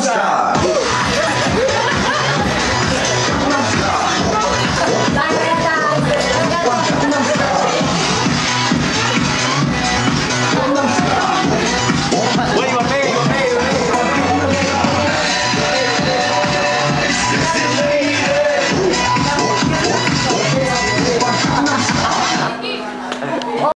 shot.